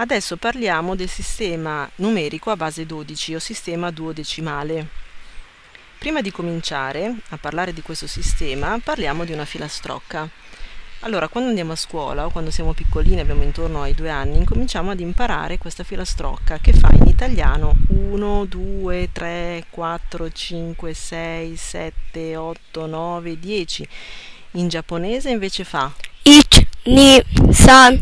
Adesso parliamo del sistema numerico a base 12 o sistema duodecimale. Prima di cominciare a parlare di questo sistema parliamo di una filastrocca. Allora, quando andiamo a scuola o quando siamo piccolini, abbiamo intorno ai due anni, incominciamo ad imparare questa filastrocca che fa in italiano 1, 2, 3, 4, 5, 6, 7, 8, 9, 10. In giapponese invece fa Ich, Ni, San,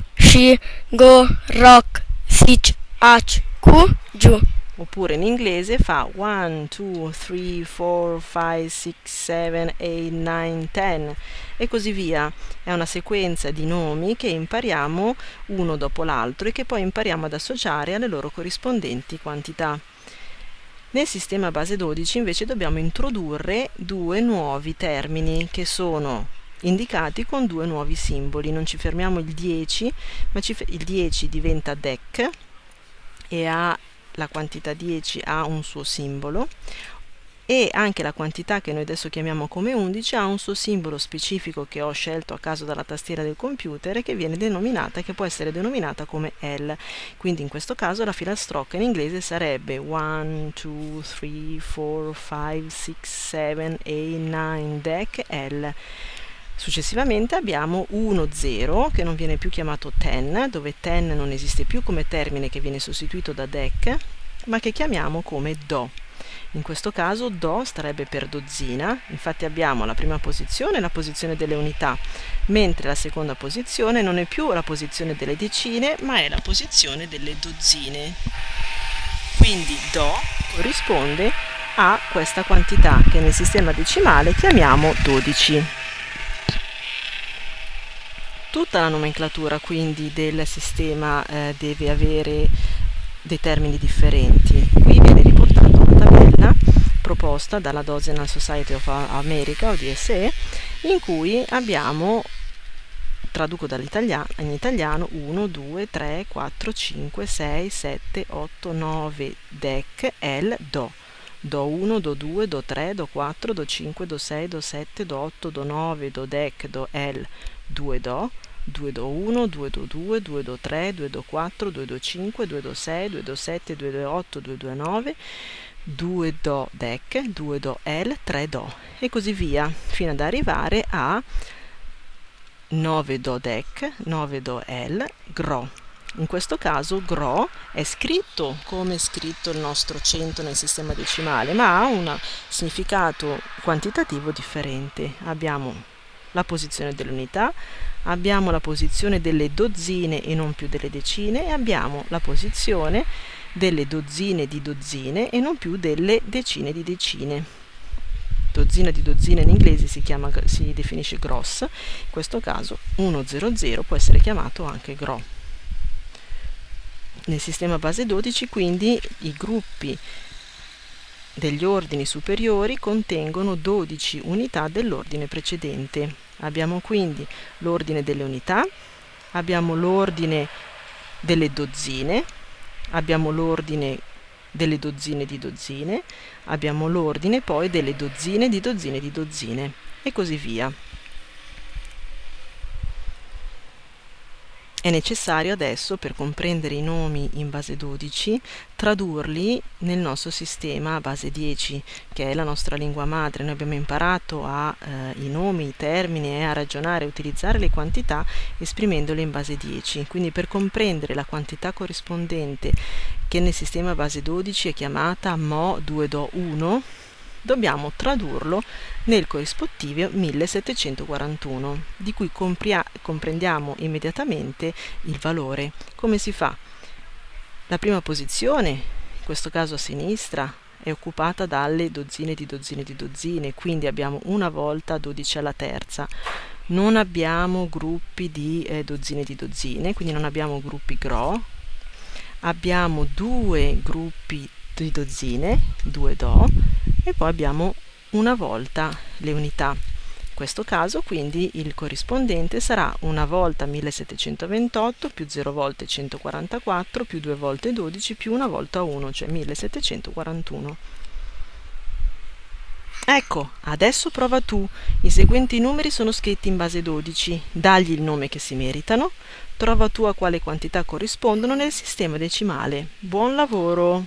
Go, Rock, Sich, Ach, Ku, Giù. oppure in inglese fa 1, 2, 3, 4, 5, 6, 7, 8, 9, 10 e così via. È una sequenza di nomi che impariamo uno dopo l'altro e che poi impariamo ad associare alle loro corrispondenti quantità. Nel sistema base 12 invece dobbiamo introdurre due nuovi termini che sono indicati con due nuovi simboli. Non ci fermiamo il 10, ma il 10 diventa DEC e ha la quantità 10 ha un suo simbolo e anche la quantità che noi adesso chiamiamo come 11 ha un suo simbolo specifico che ho scelto a caso dalla tastiera del computer e che viene denominata, che può essere denominata come L. Quindi in questo caso la filastrocca in inglese sarebbe 1, 2, 3, 4, 5, 6, 7, 8, 9, DEC, L. Successivamente abbiamo 1, 0 che non viene più chiamato ten, dove ten non esiste più come termine che viene sostituito da dec, ma che chiamiamo come do. In questo caso do starebbe per dozzina, infatti abbiamo la prima posizione, la posizione delle unità, mentre la seconda posizione non è più la posizione delle decine, ma è la posizione delle dozzine. Quindi do corrisponde a questa quantità che nel sistema decimale chiamiamo 12. Tutta la nomenclatura quindi del sistema eh, deve avere dei termini differenti. Qui viene riportata una tabella proposta dalla Dozenal Society of America o DSE in cui abbiamo traduco in italiano 1, 2, 3, 4, 5, 6, 7, 8, 9 DEC, L, Do. Do 1, Do 2, Do 3, Do 4, Do 5, Do 6, Do 7, Do 8, Do 9, Do DEC, Do L, 2 Do, 2 Do 1, 2 Do 2, 2 Do 3, 2 Do 4, 2 Do 5, 2 Do 6, 2 Do 7, 2 Do 8, 2 Do 9, 2 Do DEC, 2 Do L, 3 Do e così via fino ad arrivare a 9 Do DEC, 9 Do L, GRO. In questo caso GRO è scritto come è scritto il nostro 100 nel sistema decimale, ma ha un significato quantitativo differente. Abbiamo la posizione dell'unità, abbiamo la posizione delle dozzine e non più delle decine e abbiamo la posizione delle dozzine di dozzine e non più delle decine di decine. Dozzina di dozzine in inglese si, chiama, si definisce gross, in questo caso 100 può essere chiamato anche gro. Nel sistema base 12 quindi i gruppi degli ordini superiori contengono 12 unità dell'ordine precedente. Abbiamo quindi l'ordine delle unità, abbiamo l'ordine delle dozzine, abbiamo l'ordine delle dozzine di dozzine, abbiamo l'ordine poi delle dozzine di dozzine di dozzine e così via. È necessario adesso, per comprendere i nomi in base 12, tradurli nel nostro sistema base 10, che è la nostra lingua madre. Noi abbiamo imparato a eh, i nomi, i termini e a ragionare e utilizzare le quantità esprimendole in base 10. Quindi per comprendere la quantità corrispondente che nel sistema base 12 è chiamata Mo 2 Do 1, dobbiamo tradurlo nel corrispettivo 1741, di cui comprendiamo immediatamente il valore. Come si fa? La prima posizione, in questo caso a sinistra, è occupata dalle dozzine di dozzine di dozzine, quindi abbiamo una volta 12 alla terza. Non abbiamo gruppi di eh, dozzine di dozzine, quindi non abbiamo gruppi GRO, abbiamo due gruppi di dozzine, 2 Do, e poi abbiamo una volta le unità. In questo caso quindi il corrispondente sarà una volta 1728 più 0 volte 144 più 2 volte 12 più una volta 1, cioè 1741. Ecco, adesso prova tu. I seguenti numeri sono scritti in base 12. Dagli il nome che si meritano. Trova tu a quale quantità corrispondono nel sistema decimale. Buon lavoro!